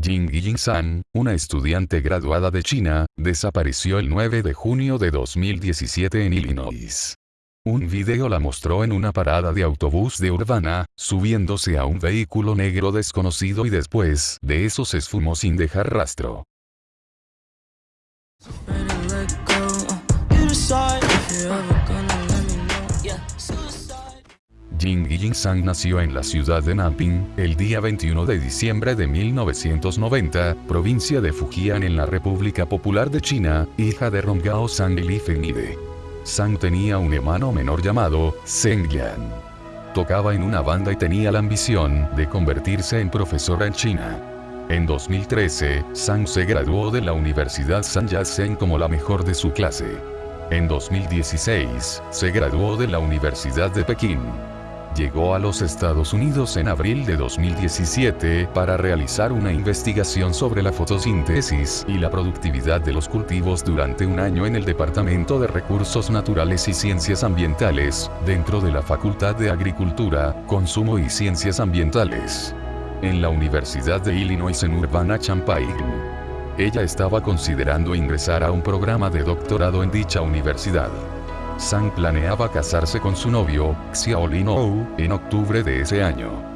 Jing Ying-san, una estudiante graduada de China, desapareció el 9 de junio de 2017 en Illinois. Un video la mostró en una parada de autobús de Urbana, subiéndose a un vehículo negro desconocido y después de eso se esfumó sin dejar rastro. Jing Ying-sang nació en la ciudad de Nanping, el día 21 de diciembre de 1990, provincia de Fujian en la República Popular de China, hija de Rongao Sang y Li. Sang tenía un hermano menor llamado, Zheng Yan. Tocaba en una banda y tenía la ambición de convertirse en profesora en China. En 2013, Sang se graduó de la Universidad San Yat-sen como la mejor de su clase. En 2016, se graduó de la Universidad de Pekín llegó a los Estados Unidos en abril de 2017 para realizar una investigación sobre la fotosíntesis y la productividad de los cultivos durante un año en el Departamento de Recursos Naturales y Ciencias Ambientales, dentro de la Facultad de Agricultura, Consumo y Ciencias Ambientales. En la Universidad de Illinois en Urbana-Champaign. Ella estaba considerando ingresar a un programa de doctorado en dicha universidad. Sang planeaba casarse con su novio, Xiaolin Ou, en octubre de ese año.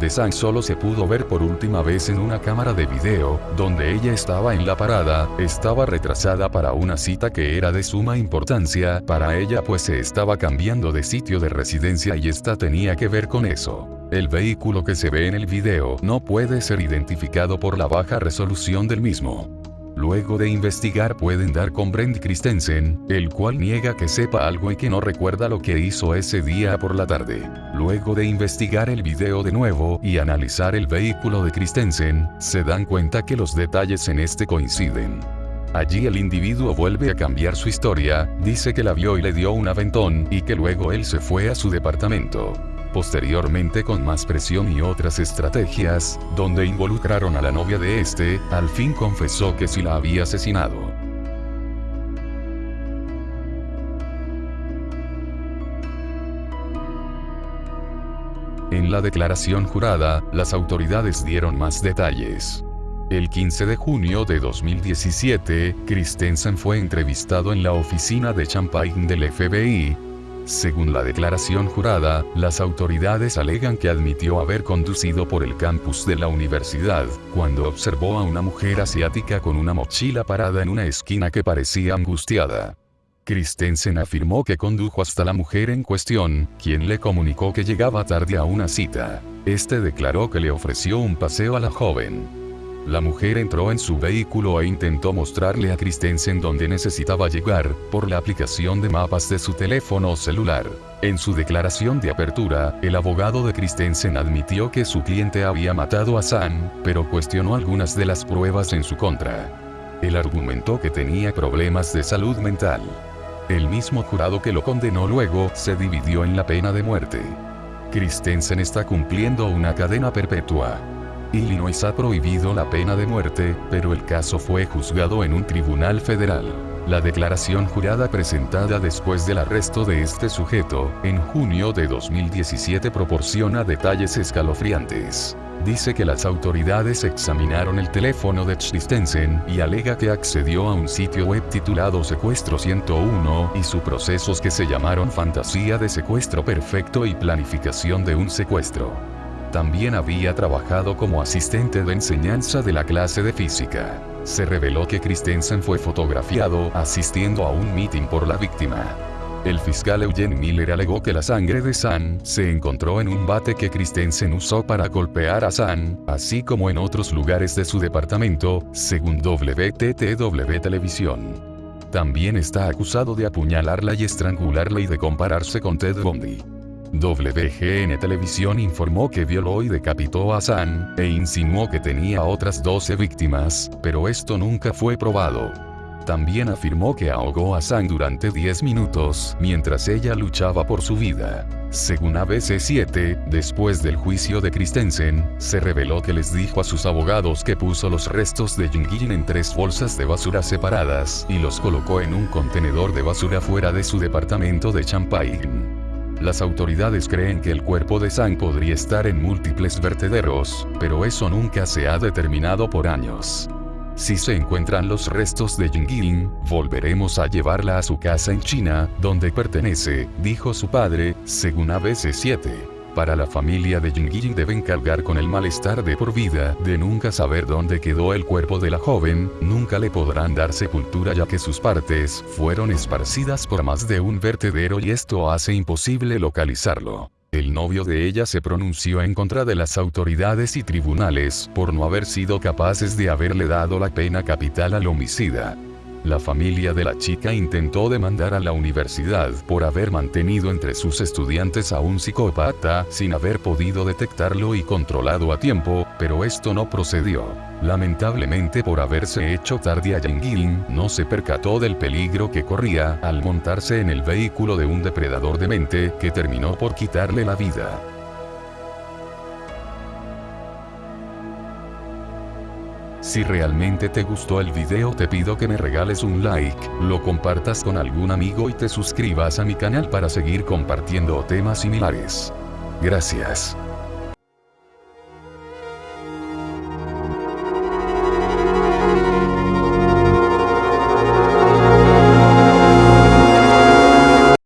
De Sang solo se pudo ver por última vez en una cámara de video, donde ella estaba en la parada, estaba retrasada para una cita que era de suma importancia para ella pues se estaba cambiando de sitio de residencia y esta tenía que ver con eso. El vehículo que se ve en el video no puede ser identificado por la baja resolución del mismo. Luego de investigar pueden dar con Brent Christensen, el cual niega que sepa algo y que no recuerda lo que hizo ese día por la tarde. Luego de investigar el video de nuevo y analizar el vehículo de Christensen, se dan cuenta que los detalles en este coinciden. Allí el individuo vuelve a cambiar su historia, dice que la vio y le dio un aventón y que luego él se fue a su departamento. Posteriormente con más presión y otras estrategias, donde involucraron a la novia de este, al fin confesó que sí la había asesinado. En la declaración jurada, las autoridades dieron más detalles. El 15 de junio de 2017, Christensen fue entrevistado en la oficina de Champaign del FBI, según la declaración jurada, las autoridades alegan que admitió haber conducido por el campus de la universidad, cuando observó a una mujer asiática con una mochila parada en una esquina que parecía angustiada. Christensen afirmó que condujo hasta la mujer en cuestión, quien le comunicó que llegaba tarde a una cita. Este declaró que le ofreció un paseo a la joven. La mujer entró en su vehículo e intentó mostrarle a Christensen dónde necesitaba llegar, por la aplicación de mapas de su teléfono celular. En su declaración de apertura, el abogado de Christensen admitió que su cliente había matado a San, pero cuestionó algunas de las pruebas en su contra. Él argumentó que tenía problemas de salud mental. El mismo jurado que lo condenó luego, se dividió en la pena de muerte. Christensen está cumpliendo una cadena perpetua. Illinois ha prohibido la pena de muerte, pero el caso fue juzgado en un tribunal federal. La declaración jurada presentada después del arresto de este sujeto, en junio de 2017 proporciona detalles escalofriantes. Dice que las autoridades examinaron el teléfono de Christensen y alega que accedió a un sitio web titulado Secuestro 101 y su procesos que se llamaron Fantasía de Secuestro Perfecto y Planificación de un Secuestro. También había trabajado como asistente de enseñanza de la clase de física. Se reveló que Christensen fue fotografiado asistiendo a un meeting por la víctima. El fiscal Eugene Miller alegó que la sangre de San se encontró en un bate que Christensen usó para golpear a San, así como en otros lugares de su departamento, según WTTW Televisión. También está acusado de apuñalarla y estrangularla y de compararse con Ted Bundy. WGN Televisión informó que violó y decapitó a San, e insinuó que tenía otras 12 víctimas, pero esto nunca fue probado. También afirmó que ahogó a San durante 10 minutos, mientras ella luchaba por su vida. Según ABC7, después del juicio de Christensen, se reveló que les dijo a sus abogados que puso los restos de Jingyin en tres bolsas de basura separadas y los colocó en un contenedor de basura fuera de su departamento de Champaign. Las autoridades creen que el cuerpo de Sang podría estar en múltiples vertederos, pero eso nunca se ha determinado por años. Si se encuentran los restos de Jingling, volveremos a llevarla a su casa en China, donde pertenece, dijo su padre, según ABC7 para la familia de Jingyi deben cargar con el malestar de por vida de nunca saber dónde quedó el cuerpo de la joven, nunca le podrán dar sepultura ya que sus partes fueron esparcidas por más de un vertedero y esto hace imposible localizarlo. El novio de ella se pronunció en contra de las autoridades y tribunales por no haber sido capaces de haberle dado la pena capital al homicida. La familia de la chica intentó demandar a la universidad por haber mantenido entre sus estudiantes a un psicópata sin haber podido detectarlo y controlado a tiempo, pero esto no procedió. Lamentablemente por haberse hecho tarde a Yengilin, no se percató del peligro que corría al montarse en el vehículo de un depredador demente que terminó por quitarle la vida. Si realmente te gustó el video te pido que me regales un like, lo compartas con algún amigo y te suscribas a mi canal para seguir compartiendo temas similares. Gracias.